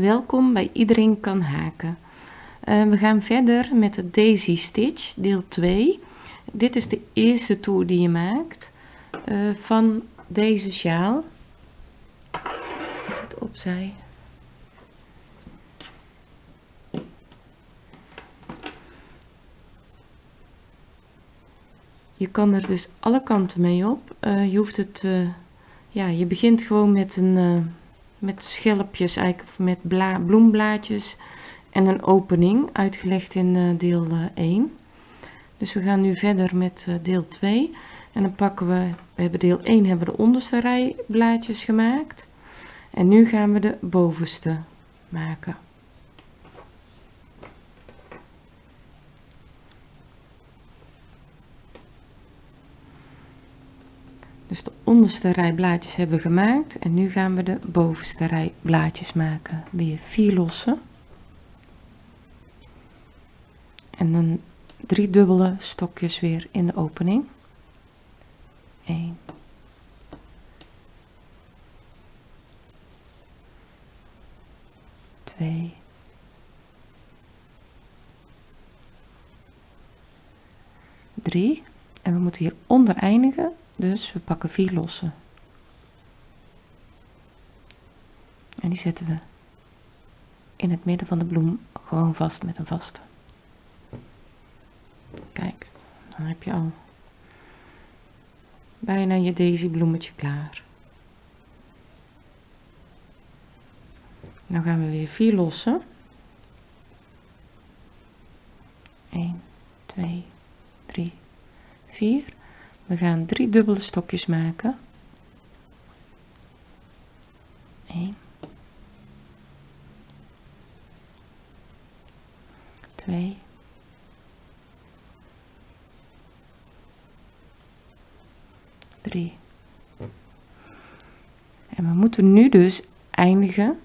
Welkom bij Iedereen kan haken. Uh, we gaan verder met de Daisy Stitch, deel 2. Dit is de eerste toer die je maakt uh, van deze sjaal. Het opzij. Je kan er dus alle kanten mee op. Uh, je hoeft het, ja, je begint gewoon met een met schelpjes, eigenlijk met bla bloemblaadjes en een opening, uitgelegd in uh, deel uh, eh, 1. Dus we gaan nu verder met uh, deel 2. En dan pakken we, we hebben deel 1 hebben we de onderste rij blaadjes gemaakt. En nu gaan we de bovenste maken. Dus de onderste rij blaadjes hebben we gemaakt en nu gaan we de bovenste rij blaadjes maken. Weer vier losse. En dan drie dubbele stokjes weer in de opening. 1 2 3 en we moeten hier onder eindigen dus we pakken vier losse. En die zetten we in het midden van de bloem gewoon vast met een vaste. Kijk, dan heb je al bijna je daisy bloemetje klaar. Dan gaan we weer vier lossen. 1, 2, 3, 4. We gaan drie dubbele stokjes maken. 1 2 3 En we moeten nu dus eindigen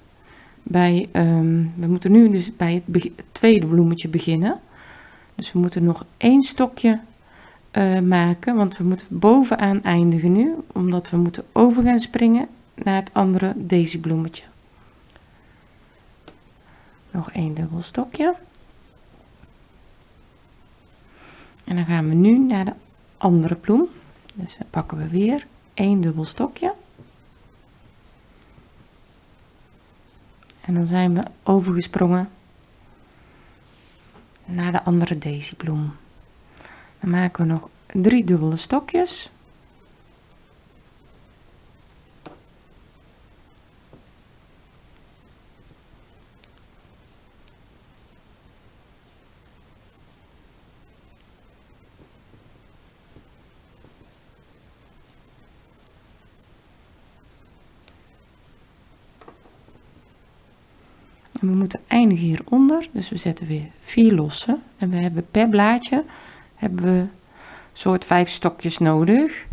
bij, um, we moeten nu dus bij het, het tweede bloemetje beginnen. Dus we moeten nog één stokje uh, maken, want we moeten bovenaan eindigen nu, omdat we moeten over gaan springen naar het andere daisy bloemetje. Nog één dubbel stokje. En dan gaan we nu naar de andere bloem. Dus dan pakken we weer één dubbel stokje. En dan zijn we overgesprongen naar de andere daisy bloem. Dan maken we nog drie dubbele stokjes. En we moeten eindigen hieronder, dus we zetten weer vier losse. En we hebben per blaadje hebben we soort vijf stokjes nodig.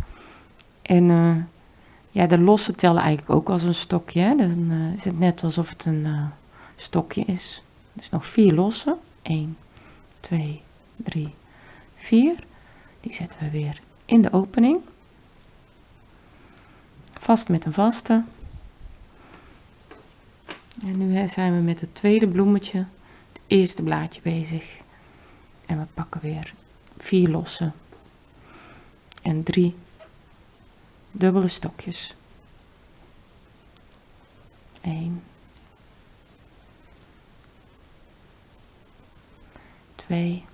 En uh, ja, de losse tellen eigenlijk ook als een stokje. Dan uh, is het net alsof het een uh, stokje is. Dus nog vier losse. 1, 2, 3, 4. Die zetten we weer in de opening. Vast met een vaste. En nu zijn we met het tweede bloemetje, het eerste blaadje bezig. En we pakken weer vier losse en drie dubbele stokjes. 1 2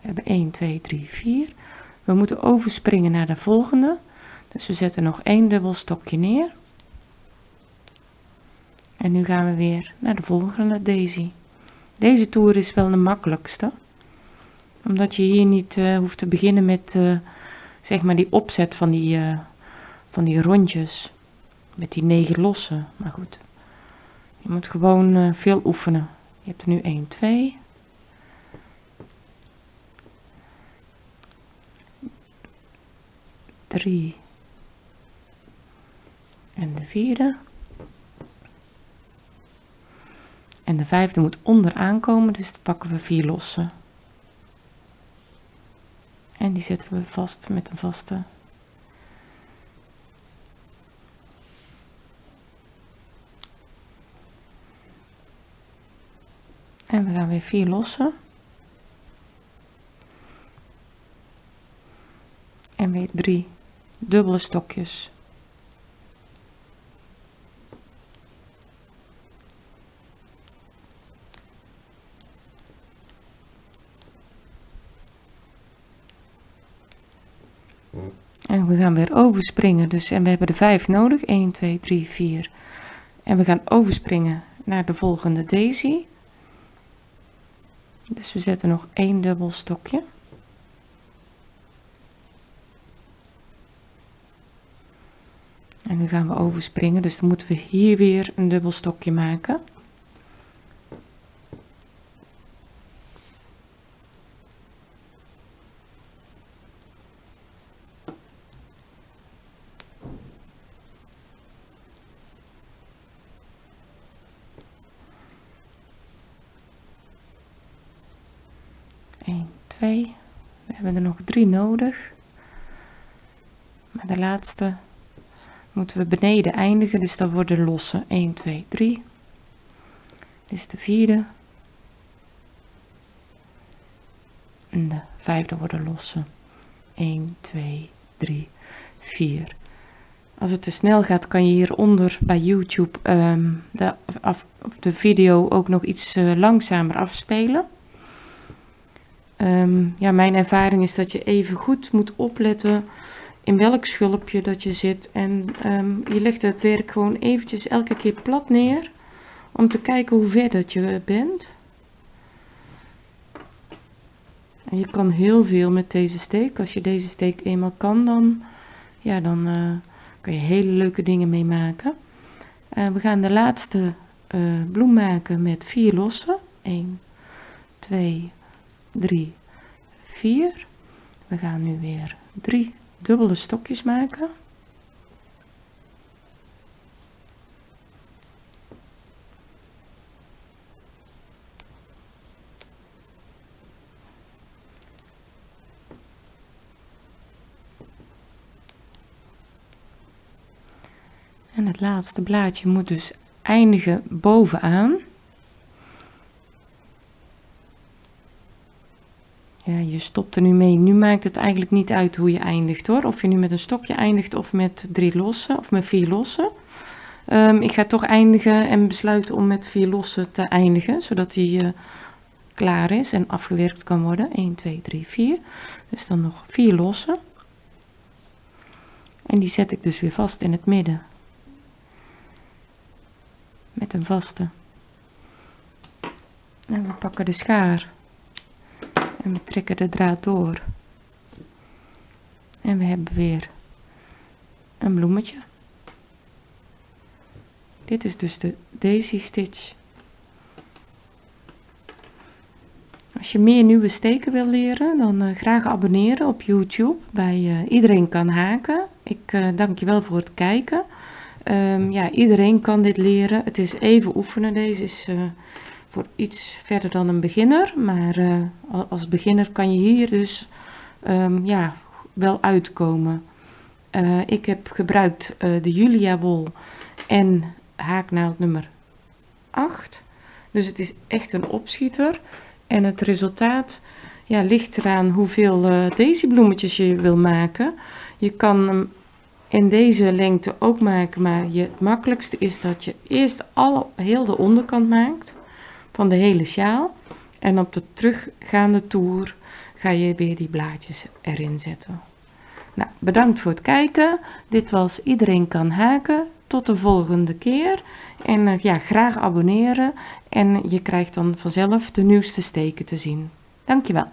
We hebben 1, 2, 3, 4. We moeten overspringen naar de volgende. Dus we zetten nog één dubbel stokje neer. En nu gaan we weer naar de volgende daisy. Deze toer is wel de makkelijkste. Omdat je hier niet uh, hoeft te beginnen met uh, zeg maar die opzet van die, uh, van die rondjes. Met die negen lossen. Maar goed. Je moet gewoon veel oefenen. Je hebt er nu 1, 2. Drie. En de vierde. en de vijfde moet onderaan komen, dus pakken we vier losse. En die zetten we vast met een vaste. En we gaan weer vier lossen. En weer drie dubbele stokjes. En we gaan weer overspringen. Dus, en we hebben er 5 nodig. 1, 2, 3, 4. En we gaan overspringen naar de volgende daisy. Dus we zetten nog één dubbel stokje. En nu gaan we overspringen, dus dan moeten we hier weer een dubbel stokje maken. 1, 2. We hebben er nog 3 nodig. Maar de laatste moeten we beneden eindigen, dus dan worden losse 1, 2, 3. Dit is de vierde. En de vijfde worden losse 1, 2, 3, 4. Als het te snel gaat, kan je hieronder bij YouTube um, de, af, de video ook nog iets uh, langzamer afspelen. Um, ja, mijn ervaring is dat je even goed moet opletten in welk schulpje dat je zit. En um, je legt het werk gewoon eventjes elke keer plat neer. Om te kijken hoe ver dat je bent. En je kan heel veel met deze steek. Als je deze steek eenmaal kan, dan, ja, dan uh, kan je hele leuke dingen mee maken. Uh, we gaan de laatste uh, bloem maken met vier lossen. 1, 2, 3, 4. We gaan nu weer drie dubbele stokjes maken. En het laatste blaadje moet dus eindigen bovenaan. Ja, je stopt er nu mee. Nu maakt het eigenlijk niet uit hoe je eindigt hoor. Of je nu met een stokje eindigt of met drie lossen of met vier lossen. Um, ik ga toch eindigen en besluiten om met vier lossen te eindigen. Zodat hij uh, klaar is en afgewerkt kan worden. 1, 2, 3, 4. Dus dan nog vier lossen. En die zet ik dus weer vast in het midden. Met een vaste. En we pakken de schaar. En we trekken de draad door. En we hebben weer een bloemetje. Dit is dus de daisy stitch. Als je meer nieuwe steken wil leren, dan uh, graag abonneren op YouTube bij uh, Iedereen kan haken. Ik uh, dank je wel voor het kijken. Um, ja, iedereen kan dit leren. Het is even oefenen. Deze is voor iets verder dan een beginner. Maar uh, als beginner kan je hier dus um, ja, wel uitkomen. Uh, ik heb gebruikt uh, de Julia wol en haaknaald nummer 8. Dus het is echt een opschieter. En het resultaat ja, ligt eraan hoeveel deze bloemetjes je wil maken. Je kan hem in deze lengte ook maken, maar je, het makkelijkste is dat je eerst alle, heel de onderkant maakt van de hele sjaal. En op de teruggaande toer ga je weer die blaadjes erin zetten. Nou, bedankt voor het kijken. Dit was Iedereen kan haken. Tot de volgende keer. En uh, ja, graag abonneren. En je krijgt dan vanzelf de nieuwste steken te zien. Dankjewel.